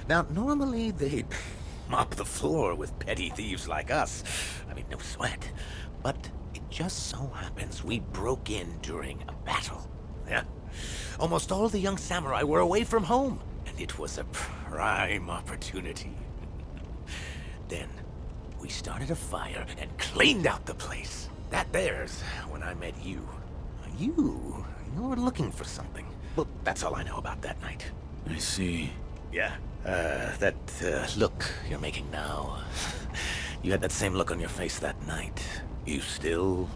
Now, normally they'd mop the floor with petty thieves like us. I mean, no sweat. But it just so happens we broke in during a battle. Yeah. Almost all the young samurai were away from home, and it was a prime opportunity. then, we started a fire and cleaned out the place. That there's when I met you. You, you were looking for something. Well, that's all I know about that night. I see. Yeah, uh, that uh, look you're making now. You had that same look on your face that night. You still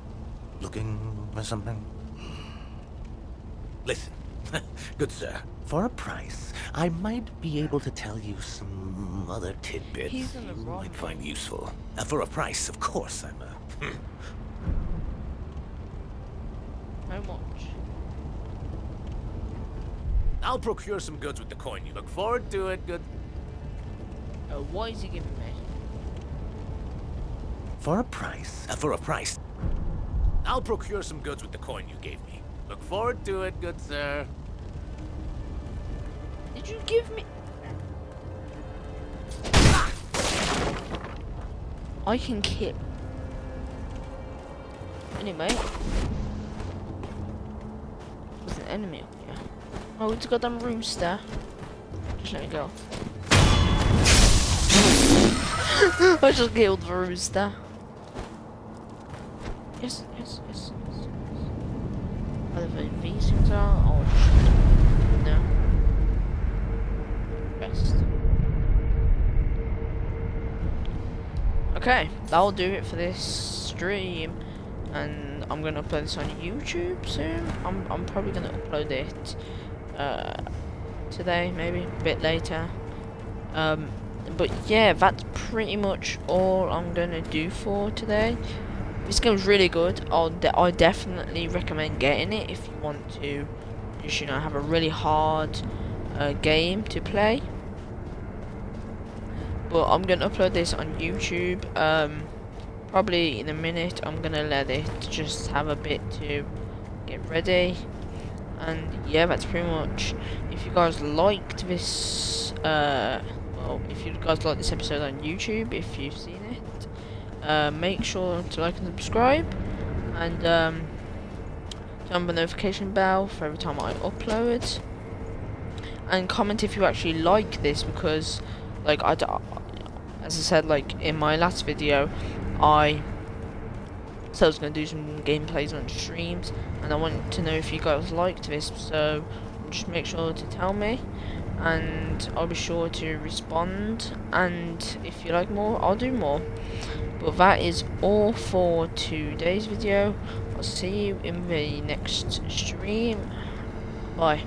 looking for something? Listen, good sir. For a price, I might be able to tell you some other tidbits He's in the you wrong might find useful. Uh, for a price, of course, I'm uh, How much? I'll procure some goods with the coin. You look forward to it, good. Uh, what is he giving me? For a price? Uh, for a price. I'll procure some goods with the coin you gave me. Look forward to it, good sir. Did you give me? I can kill. Anyway. There's an enemy up here. Oh, it's got them rooster. Just let me go. I just killed the rooster. Yes, yes, yes, yes. Whatever these things are, oh shit. No. Rest. Okay, that'll do it for this stream. And I'm gonna upload this on YouTube soon. I'm I'm probably gonna upload it uh today, maybe a bit later. Um but yeah, that's pretty much all I'm gonna do for today. This game's really good. I'll de I definitely recommend getting it if you want to, just you know, have a really hard uh, game to play. But I'm gonna upload this on YouTube. Um, probably in a minute. I'm gonna let it just have a bit to get ready, And yeah, that's pretty much. If you guys liked this, uh, well, if you guys like this episode on YouTube, if you've seen it, uh, make sure to like and subscribe, and um, turn on the notification bell for every time I upload. And comment if you actually like this because, like, I, as I said, like in my last video, I so I was going to do some gameplays on streams, and I want to know if you guys liked this, so just make sure to tell me, and I'll be sure to respond, and if you like more, I'll do more. But that is all for today's video. I'll see you in the next stream. Bye.